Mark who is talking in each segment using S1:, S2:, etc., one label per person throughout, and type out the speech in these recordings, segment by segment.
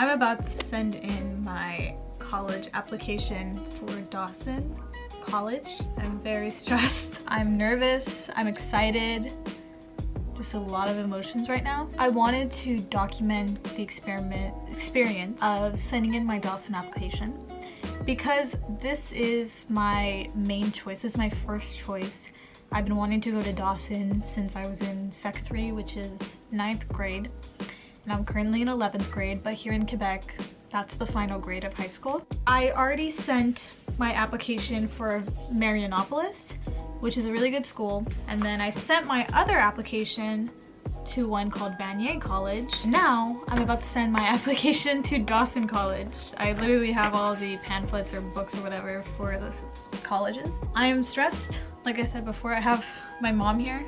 S1: I'm about to send in my college application for Dawson College. I'm very stressed. I'm nervous. I'm excited. Just a lot of emotions right now. I wanted to document the experiment experience of sending in my Dawson application because this is my main choice. This is my first choice. I've been wanting to go to Dawson since I was in Sec 3, which is ninth grade. And I'm currently in 11th grade, but here in Quebec, that's the final grade of high school. I already sent my application for Marianopolis, which is a really good school. And then I sent my other application to one called Vanier College. Now I'm about to send my application to Dawson College. I literally have all the pamphlets or books or whatever for the colleges. I am stressed. Like I said before, I have my mom here.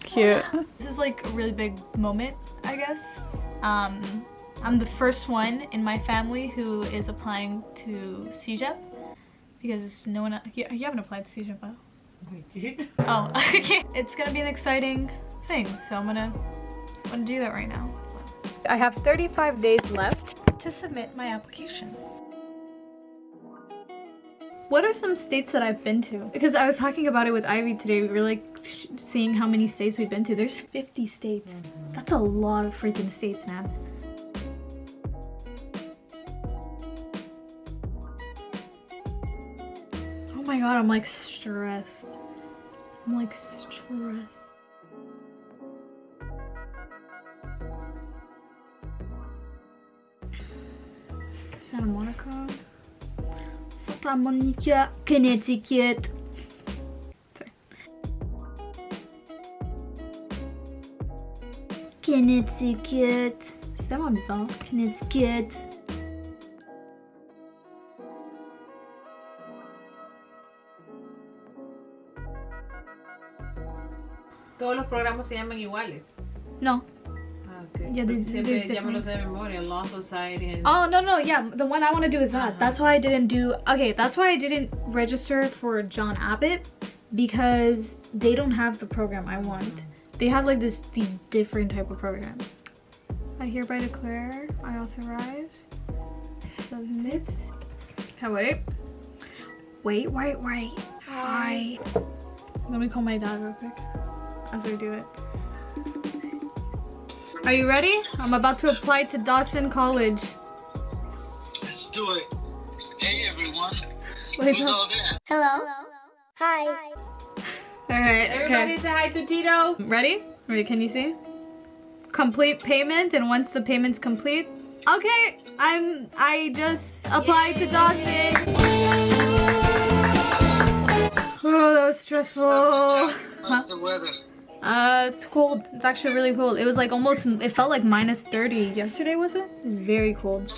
S1: Cute. This is like a really big moment, I guess. Um, I'm the first one in my family who is applying to CEGEP because no one, you, you haven't applied to CEGEP, huh? Oh, okay. It's gonna be an exciting thing, so I'm gonna, I'm gonna do that right now. So. I have 35 days left to submit my application. What are some states that I've been to? Because I was talking about it with Ivy today. We were like seeing how many states we've been to. There's 50 states. That's a lot of freaking states, man. Oh my god, I'm like stressed. I'm like stressed. Santa Monica. Santa Monica, Connecticut. Connecticut. C'est tellement bizarre. Connecticut.
S2: Todos los programas se llaman iguales.
S1: No.
S2: Ah, okay.
S1: Yeah, they-
S2: Porque siempre
S1: there's
S2: ya me lo sé de memoria. Law Society and...
S1: Oh no no yeah the one I want to do is that.
S2: Uh-huh.
S1: That's why I didn't do okay. That's why I didn't register for John Abbott because they don't have the program I want. They have like this these different type of programs. I hereby declare I authorize submit. Okay, wait. Wait wait wait. Hi. Let me call my dad real quick as I do it. Are you ready? I'm about to apply to Dawson College.
S3: Let's do it. Hey everyone.
S1: Wait,
S3: Who's
S1: up.
S3: all there?
S4: Hello. Hi.
S1: All right,
S2: Everybody
S1: okay.
S2: say hi to Tito.
S1: Ready? Wait, can you see? Complete payment, and once the payment's complete, okay, I'm, I just applied to Dawson. Oh, that was stressful.
S3: How's the weather?
S1: Uh, it's cold. It's actually really cold. It was like almost, it felt like minus 30 yesterday, was it? It was very cold.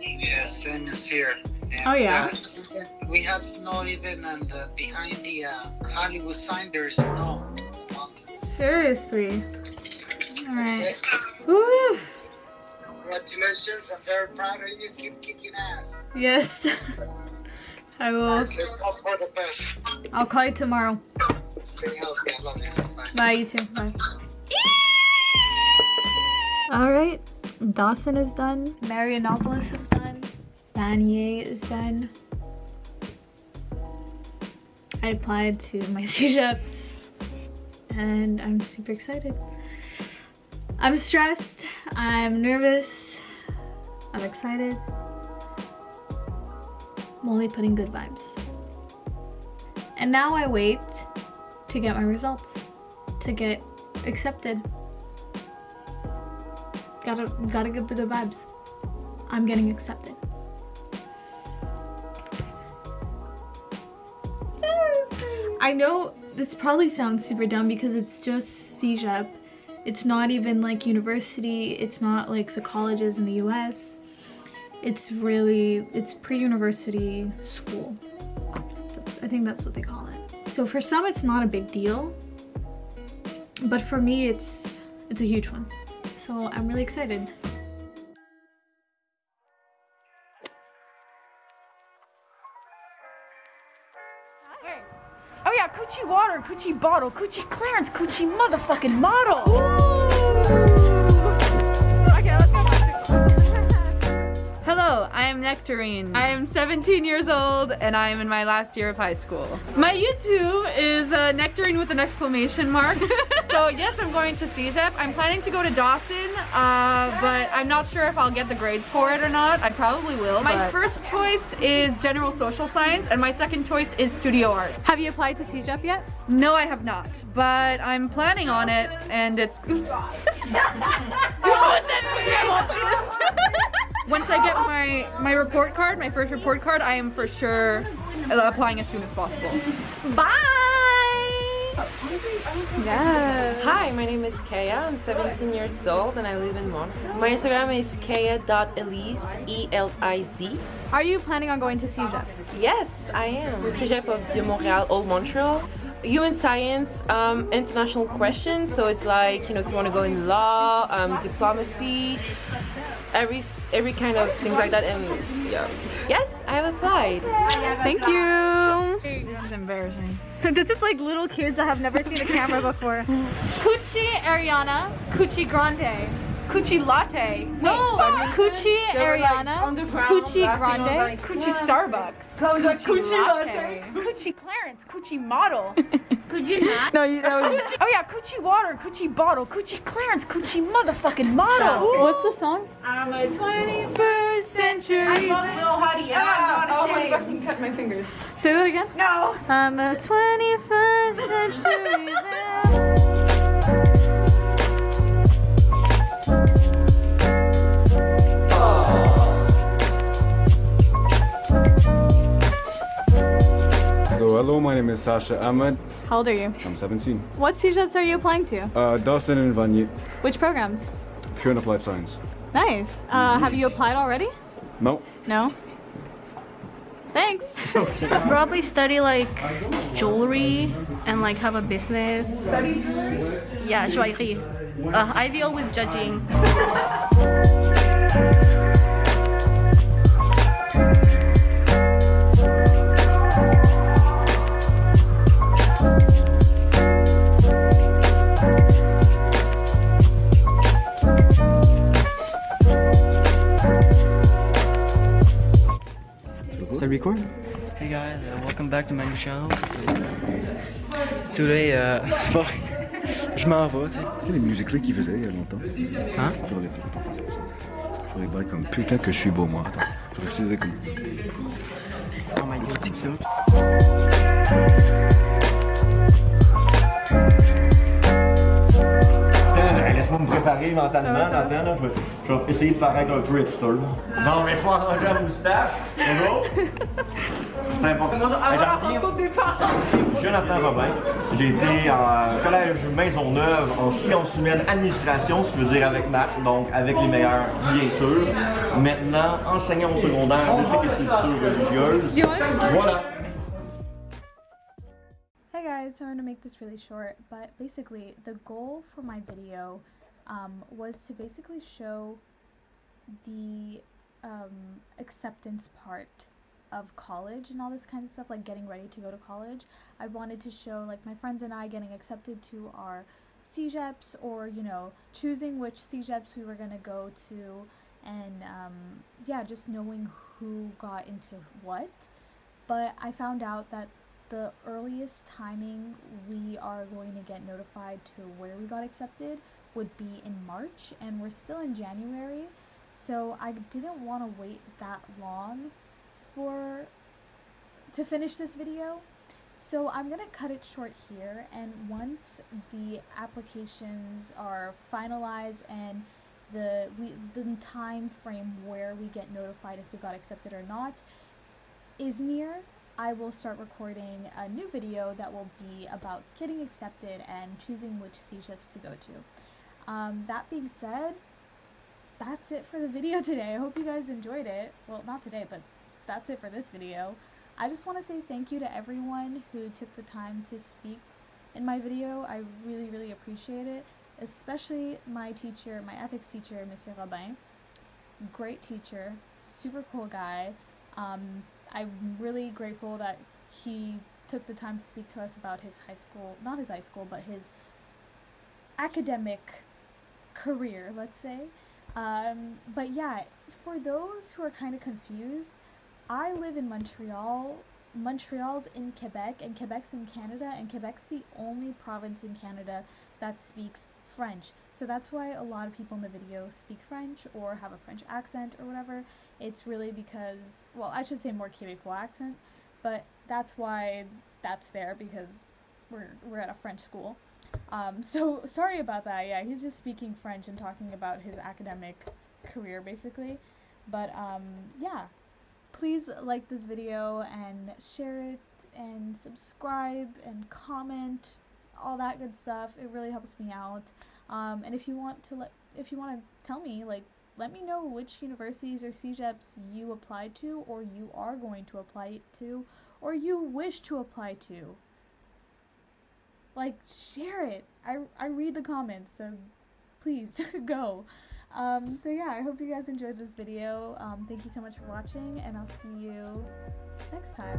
S3: Yeah, same as here. And,
S1: Oh, yeah?
S3: uh, we have snow even and uh, behind the uh, Hollywood sign there's snow. Mountains.
S1: Seriously. All right. Woo.
S3: Congratulations, I'm very proud of you. Keep kicking ass.
S1: Yes. I will.
S3: Let's hope for the best.
S1: I'll call you tomorrow.
S3: Stay healthy. I love you. Bye.
S1: Bye, you too. Bye. All right, Dawson is done. Marianopolis is done. Vanier is done. I applied to my CEGEPs and I'm super excited. I'm stressed. I'm nervous. I'm excited. I'm only putting good vibes. And now I wait to get my results to get accepted. Gotta gotta give the good vibes. I'm getting accepted. I know this probably sounds super dumb because it's just CEGEP. It's not even like university. It's not like the colleges in the US. It's really, it's pre-university school. That's, I think that's what they call it. So for some, it's not a big deal. But for me, it's it's a huge one. So I'm really excited.
S5: Oh yeah, coochie water, coochie bottle, coochie clearance, coochie motherfucking model. Okay,
S6: I'm Nectarine. I am 17 years old and I am in my last year of high school. My YouTube is uh, Nectarine with an exclamation mark. so yes, I'm going to CEGEP. I'm planning to go to Dawson, uh, but I'm not sure if I'll get the grades for it or not. I probably will. My
S7: but-
S6: first choice is general social science and my second choice is studio art.
S7: Have you applied to CEGEP yet?
S6: No, I have not, but I'm planning on it and it's... Once I get my, my report card, my first report card, I am for sure applying as soon as possible. Bye!
S7: Yeah.
S8: Hi, my name is Kaya. I'm 17 years old and I live in Montreal. My Instagram is kaya.elise, E-L-I-Z.
S7: Are you planning on going to CEGEP?
S8: Yes, I am. Cégep of Vieux Montréal, Old Montreal. Human science, um, international questions. So it's like, you know, if you want to go in law, um, diplomacy, every every kind of things like that. And yeah. Yes, I have applied.
S7: Thank you.
S9: This is embarrassing. this is like little kids that have never seen a camera before.
S7: Cucci Ariana, Cucci Grande. Cucci Latte. No, Cucci Ariana, Cucci Grande, Cucci Starbucks. Cucci Latte. Cucci Clarence, Cucci Model.
S10: Cucci hat.
S7: No, you, that was.
S10: Oh yeah, Cucci water, Cucci bottle, Cucci Clarence, Cucci motherfucking model.
S7: What's the song?
S10: I'm a 21st century. I love Lil Huddy and
S7: Ah,
S10: I'm not ashamed.
S7: fucking cut my fingers.
S6: Say that again?
S10: No.
S6: I'm a 21st
S11: name is Sasha Ahmed.
S9: How old are you?
S11: I'm 17.
S9: What CEGEPs are you applying to?
S11: Uh, Dawson and Vanier,
S9: Which programs?
S11: pure and applied science.
S9: Nice. Uh, have you applied already?
S11: No,
S9: No? Thanks.
S12: Probably study like jewelry and like have a business. Yeah, joaillerie. Uh, I deal with judging.
S13: Record? Hey guys, uh, welcome back to my new channel. Today, uh, je m'en vais, tu sais.
S11: Tu sais les musiques-là qu'ils faisaient il y a longtemps
S13: Hein?
S11: Faudrait faudrait bailler comme putain que je suis beau moi. Attends, je dise comme.
S13: Oh my god, TikTok.
S14: Laisse-moi me préparer mentalement. Là, je, vais, je vais essayer de paraître un peu hipster. Non, mais faut arranger la moustache. Bonjour. C'est important. Suis Jonathan Robin. J'ai été en collège Maisonneuve en sciences humaines administration, ce qui veut dire avec maths, donc avec les meilleurs, bien sûr. Maintenant, enseignant au secondaire de sécurité culture religieuse. Voilà.
S1: Guys, so I'm gonna make this really short, but basically the goal for my video um, was to basically show the um, acceptance part of college and all this kind of stuff, like getting ready to go to college. I wanted to show like my friends and I getting accepted to our CEGEPs or, you know, choosing which CEGEPs we were gonna go to and um, yeah, just knowing who got into what. But I found out that the earliest timing we are going to get notified to where we got accepted would be in March, and we're still in January, so I didn't want to wait that long for to finish this video. So I'm gonna cut it short here, and once the applications are finalized and the we the time frame where we get notified if we got accepted or not is near, I will start recording a new video that will be about getting accepted and choosing which CEGEPs to go to. Um, that being said, that's it for the video today. I hope you guys enjoyed it. Well, not today, but that's it for this video. I just want to say thank you to everyone who took the time to speak in my video. I really, really appreciate it, especially my teacher, my ethics teacher, Monsieur Robin. Great teacher, super cool guy. Um, I'm really grateful that he took the time to speak to us about his high school, not his high school, but his academic career, let's say. Um, but yeah, for those who are kind of confused, I live in Montreal. Montreal's in Quebec, and Quebec's in Canada, and Quebec's the only province in Canada that speaks French. So that's why a lot of people in the video speak French or have a French accent or whatever. It's really because, well, I should say more Quebecois accent, but that's why that's there because we're, we're at a French school. Um, so sorry about that. Yeah, he's just speaking French and talking about his academic career basically. But um, yeah, please like this video and share it and subscribe and comment all that good stuff it really helps me out um, and if you want to let if you want to tell me like let me know which universities or CEGEPs you applied to or you are going to apply to or you wish to apply to like share it i, I read the comments so please go um, so yeah, I hope you guys enjoyed this video. Um, thank you so much for watching, and I'll see you next time.